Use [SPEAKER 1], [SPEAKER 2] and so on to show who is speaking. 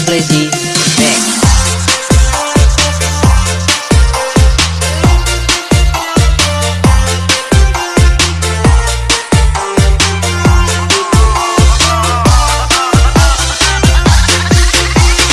[SPEAKER 1] plaisir.